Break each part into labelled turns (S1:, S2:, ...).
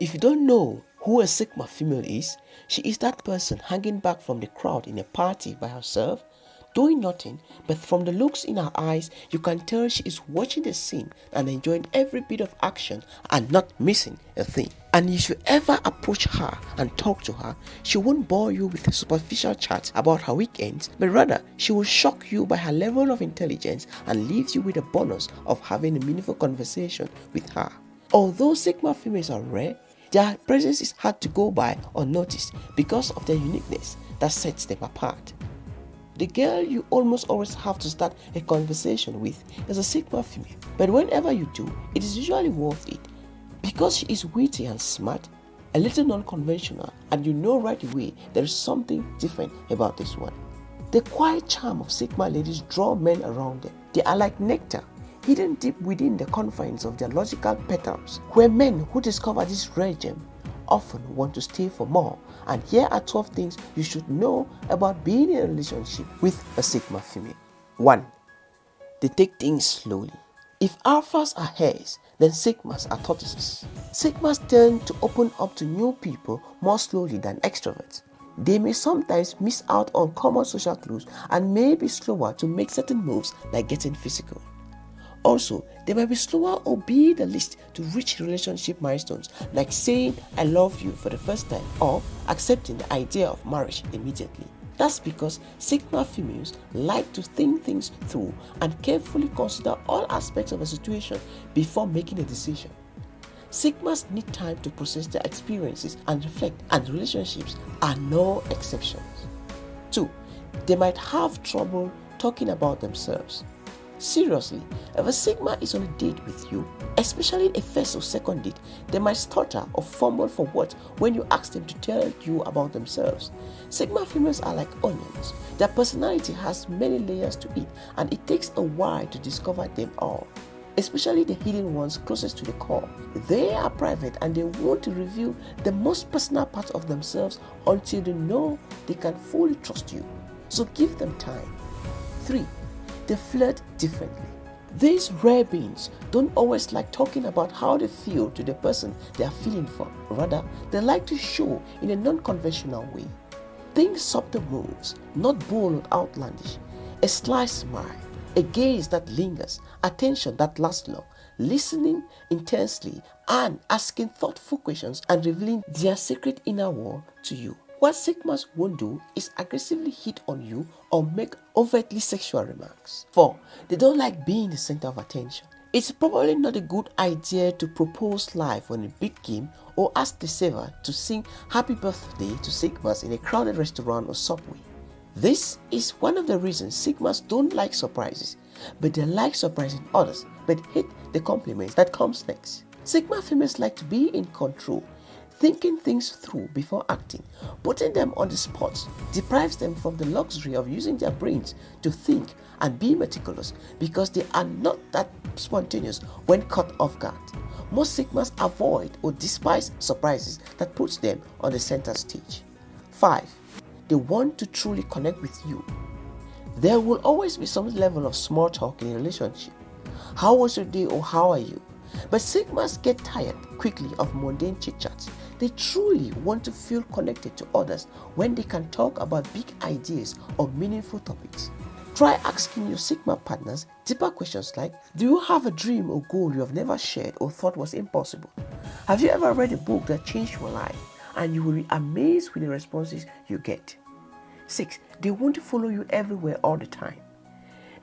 S1: If you don't know who a Sigma female is, she is that person hanging back from the crowd in a party by herself, doing nothing, but from the looks in her eyes, you can tell she is watching the scene and enjoying every bit of action and not missing a thing. And if you ever approach her and talk to her, she won't bore you with superficial chat about her weekends, but rather she will shock you by her level of intelligence and leave you with a bonus of having a meaningful conversation with her. Although Sigma females are rare, their presence is hard to go by unnoticed because of their uniqueness that sets them apart. The girl you almost always have to start a conversation with is a Sigma female, but whenever you do, it is usually worth it because she is witty and smart, a little non-conventional, and you know right away there is something different about this one. The quiet charm of Sigma ladies draw men around them. They are like nectar, hidden deep within the confines of their logical petals, where men who discover this rare gem often want to stay for more. And here are 12 things you should know about being in a relationship with a Sigma female. 1. They take things slowly. If alphas are hares, then sigmas are tortoises. Sigmas tend to open up to new people more slowly than extroverts. They may sometimes miss out on common social clues and may be slower to make certain moves like getting physical. Also, they might be slower or be the least to reach relationship milestones like saying I love you for the first time or accepting the idea of marriage immediately. That's because Sigma females like to think things through and carefully consider all aspects of a situation before making a decision. Sigmas need time to process their experiences and reflect, and relationships are no exceptions. 2. They might have trouble talking about themselves. Seriously, if a Sigma is on a date with you, especially a first or second date, they might stutter or fumble for words when you ask them to tell you about themselves. Sigma females are like onions. Their personality has many layers to it and it takes a while to discover them all. Especially the hidden ones closest to the core. They are private and they want to reveal the most personal part of themselves until they know they can fully trust you. So give them time. 3 they flirt differently. These rare beings don't always like talking about how they feel to the person they are feeling for. Rather, they like to show in a non-conventional way. Think subtle moves, not bold or outlandish. A sly smile, a gaze that lingers, attention that lasts long, listening intensely and asking thoughtful questions and revealing their secret inner world to you. What Sigmas won't do is aggressively hit on you or make overtly sexual remarks. 4. They don't like being the center of attention. It's probably not a good idea to propose live on a big game or ask the server to sing happy birthday to Sigmas in a crowded restaurant or subway. This is one of the reasons Sigmas don't like surprises, but they like surprising others, but hate the compliments that comes next. Sigma females like to be in control Thinking things through before acting, putting them on the spot, deprives them from the luxury of using their brains to think and be meticulous because they are not that spontaneous when caught off guard. Most Sigmas avoid or despise surprises that puts them on the center stage. 5. They want to truly connect with you. There will always be some level of small talk in a relationship. How was your day or how are you? But Sigmas get tired quickly of mundane chit chats they truly want to feel connected to others when they can talk about big ideas or meaningful topics. Try asking your Sigma partners deeper questions like Do you have a dream or goal you have never shared or thought was impossible? Have you ever read a book that changed your life? And you will be amazed with the responses you get. 6. They want to follow you everywhere all the time.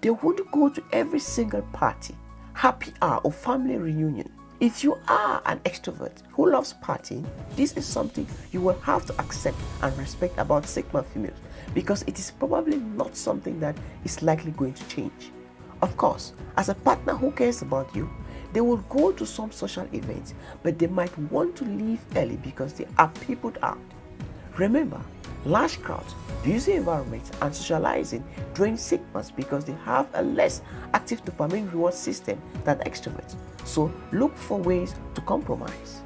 S1: They want to go to every single party, happy hour, or family reunion. If you are an extrovert who loves partying, this is something you will have to accept and respect about Sigma females because it is probably not something that is likely going to change. Of course, as a partner who cares about you, they will go to some social events, but they might want to leave early because they are peopled out. Remember, large crowds, busy environments, and socializing drain Sigmas because they have a less active dopamine reward system than extroverts. So look for ways to compromise.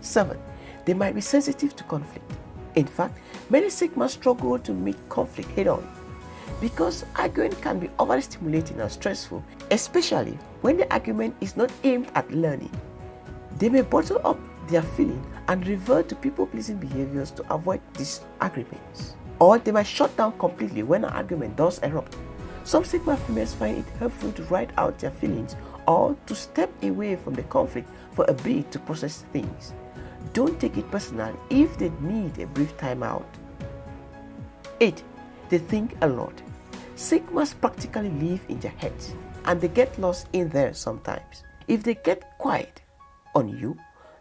S1: 7. They might be sensitive to conflict. In fact, many Sigmas struggle to meet conflict head on because arguing can be overly stimulating and stressful, especially when the argument is not aimed at learning. They may bottle up their feeling and revert to people-pleasing behaviors to avoid disagreements. Or they might shut down completely when an argument does erupt. Some Sigma females find it helpful to write out their feelings or to step away from the conflict for a bit to process things. Don't take it personal if they need a brief timeout. 8. They think a lot. Sigmas practically live in their heads and they get lost in there sometimes. If they get quiet on you,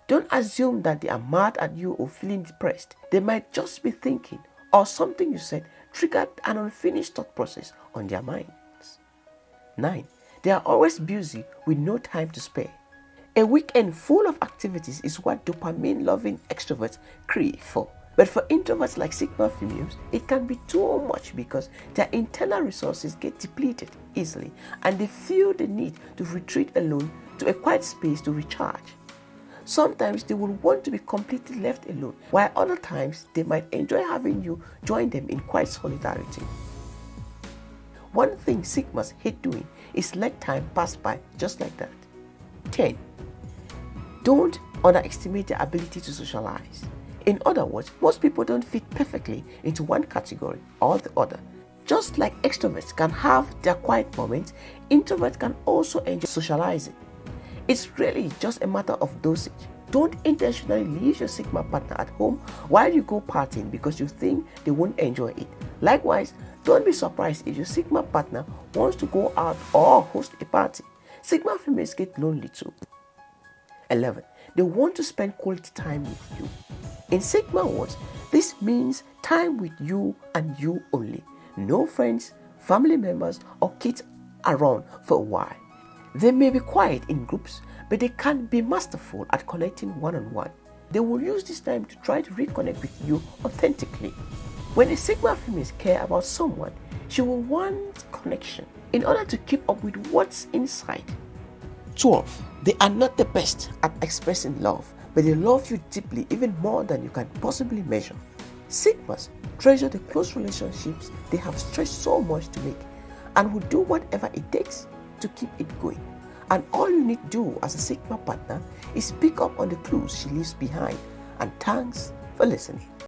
S1: don't assume that they are mad at you or feeling depressed. They might just be thinking or something you said triggered an unfinished thought process on their minds. 9. They are always busy with no time to spare. A weekend full of activities is what dopamine loving extroverts crave for. But for introverts like Sigma females, it can be too much because their internal resources get depleted easily and they feel the need to retreat alone to a quiet space to recharge. Sometimes they will want to be completely left alone, while other times they might enjoy having you join them in quiet solidarity. One thing Sigmas hate doing is let time pass by just like that. 10. Don't underestimate their ability to socialize. In other words, most people don't fit perfectly into one category or the other. Just like extroverts can have their quiet moments, introverts can also enjoy socializing. It's really just a matter of dosage. Don't intentionally leave your Sigma partner at home while you go partying because you think they won't enjoy it. Likewise, don't be surprised if your Sigma partner wants to go out or host a party. Sigma females get lonely too. 11. They want to spend quality time with you. In Sigma words, this means time with you and you only. No friends, family members, or kids around for a while. They may be quiet in groups, but they can be masterful at connecting one on one. They will use this time to try to reconnect with you authentically. When a Sigma female care about someone, she will want connection in order to keep up with what's inside 12. They are not the best at expressing love, but they love you deeply, even more than you can possibly measure. Sigmas treasure the close relationships they have stretched so much to make and will do whatever it takes to keep it going. And all you need to do as a Sigma partner is pick up on the clues she leaves behind. And thanks for listening.